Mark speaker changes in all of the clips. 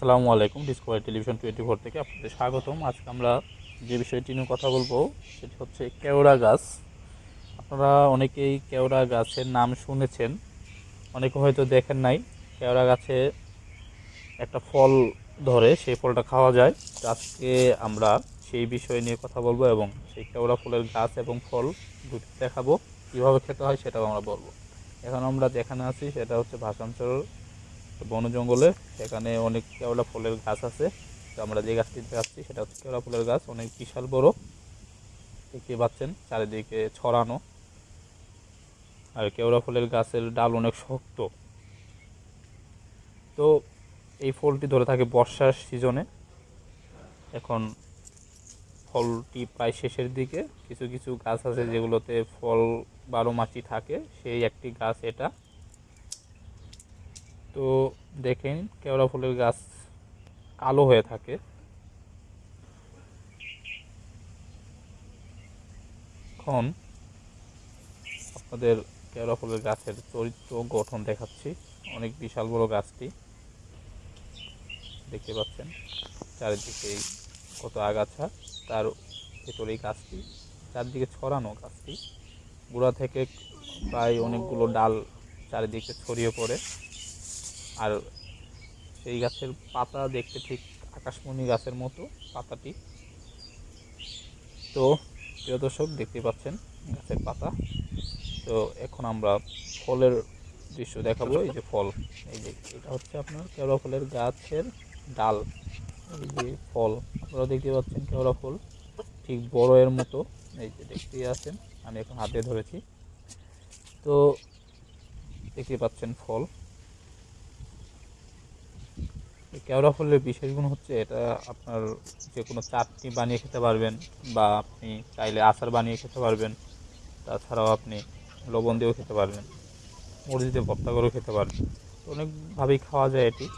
Speaker 1: আসসালামু আলাইকুম Discovery television twenty four থেকে আপনাদের স্বাগতম। আজকে আমরা যে বিষয়টি নিয়ে কথা বলব, সেটি হচ্ছে কেওড়া গাছ। আপনারা অনেকেই কেওড়া গাছের নাম শুনেছেন, অনেকে হয়তো দেখেন নাই। কেওড়া গাছে একটা ফল ধরে, সেই ফলটা খাওয়া যায়। আজকে আমরা সেই বিষয় নিয়ে কথা বলব এবং সেই কেওড়া ফুলের গাছ এবং ফল দুটি দেখাবো। কীভাবে খেতে হয় সেটাও আমরা বলব। এখন আমরা যেখানে আছি, সেটা হচ্ছে ভাষাঞ্চল বন জঙ্গলে এখানে অনেক কেওড়া ফুলের গাছ আছে। তো আমরা যে গাছটি দেখাচ্ছি, সেটা হচ্ছে কেওড়া ফুলের গাছ। অনেক বিশাল বড়, দেখতে পাচ্ছেন, চারিদিকে ছড়ানো। আর কেওড়া ফুলের গাছের ডাল অনেক শক্ত। তো এই ফলটি ধরে থাকে বর্ষার সিজনে। এখন ফলটি প্রায় শেষের দিকে। কিছু কিছু গাছ আছে যেগুলোতে ফল বারো মাসই থাকে। সেই একটি গাছ এটা। তো দেখেন কেওড়া ফুলের গাছ কালো হয়ে থাকে। এখন আপনাদের কেওড়া ফুলের গাছের চরিত্র গঠন দেখাচ্ছি। অনেক বিশাল বড় গাছটি। দেখতে পাচ্ছেন, চারিদিকে কত আগাছা। তার ভেতরে এই গাছটি, চারদিকে ছড়ানো গাছটি। গোড়া থেকে প্রায় অনেকগুলো ডাল চারিদিকে ছড়িয়ে পড়ে। আর সেই গাছের পাতা দেখতে ঠিক আকাশমণি গাছের মতো পাতাটি। তো প্রিয় দর্শক দেখতে পাচ্ছেন গাছের পাতা। তো এখন আমরা ফলের দৃশ্য দেখাবো। এই যে ফল, এই যে এটা হচ্ছে আপনার কেওড়া ফলের গাছের ডাল। এই যে ফল, আপনারা দেখতে পাচ্ছেন কেওড়া ফুল, ঠিক বড় এর মতো। এই যে দেখতেই আছেন, আমি এখন হাতে ধরেছি। তো দেখতে পাচ্ছেন ফল এই কেওড়া ফুলের বিশেষ গুণ হচ্ছে এটা আপনার যে কোনো চাটনি বানিয়ে খেতে পারবেন বা আপনি চাইলে আচার বানিয়ে খেতে পারবেন। তাছাড়াও আপনি লবণ দিয়েও খেতে পারবেন, মরিচ দিয়ে ভর্তা করেও খেতে পারবেন। অনেকভাবেই খাওয়া যায় এটি।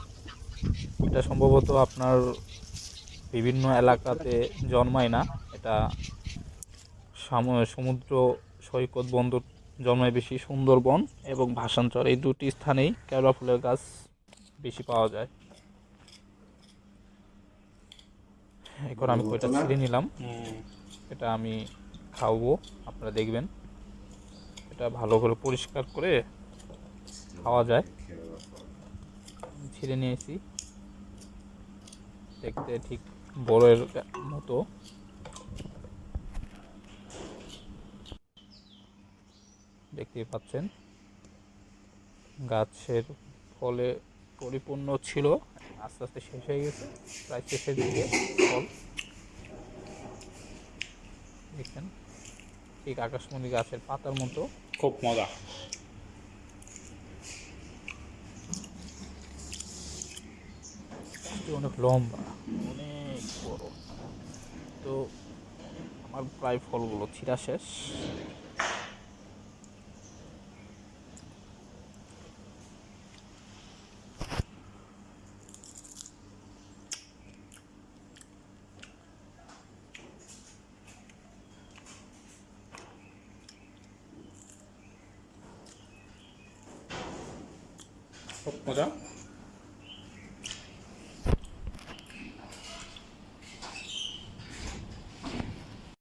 Speaker 1: এটা সম্ভবত আপনার বিভিন্ন এলাকাতে জন্মায় না। এটা সাম- সমুদ্র সৈকত বন্দর জন্মায় বেশি সুন্দরবন এবং ভাষাঞ্চল এই দুটি স্থানেই কেওড়া ফুলের গাছ বেশি পাওয়া যায়। এখন আমি কয়টা ছিঁড়ে নিলাম। এটা আমি খাওয়াবো আপনারা দেখবেন। এটা ভালো করে পরিষ্কার করে খাওয়া যায়। ছিঁড়ে নিয়েছি। দেখতে ঠিক বড়ের মতো। দেখতেই পাচ্ছেন। গাছের ফলে পরিপূর্ণ ছিল। আস্তে আস্তে শেষ হয়ে গেছে প্রায় শেষের দিকে ফল দেখছেন? ঠিক আকাশমণি গাছের পাতার মতো।
Speaker 2: খুব মজা।
Speaker 1: অনেক লম্বা অনেক বড়। তো আমার প্রায় ফলগুলো ছিঁড়া শেষ।
Speaker 2: 보자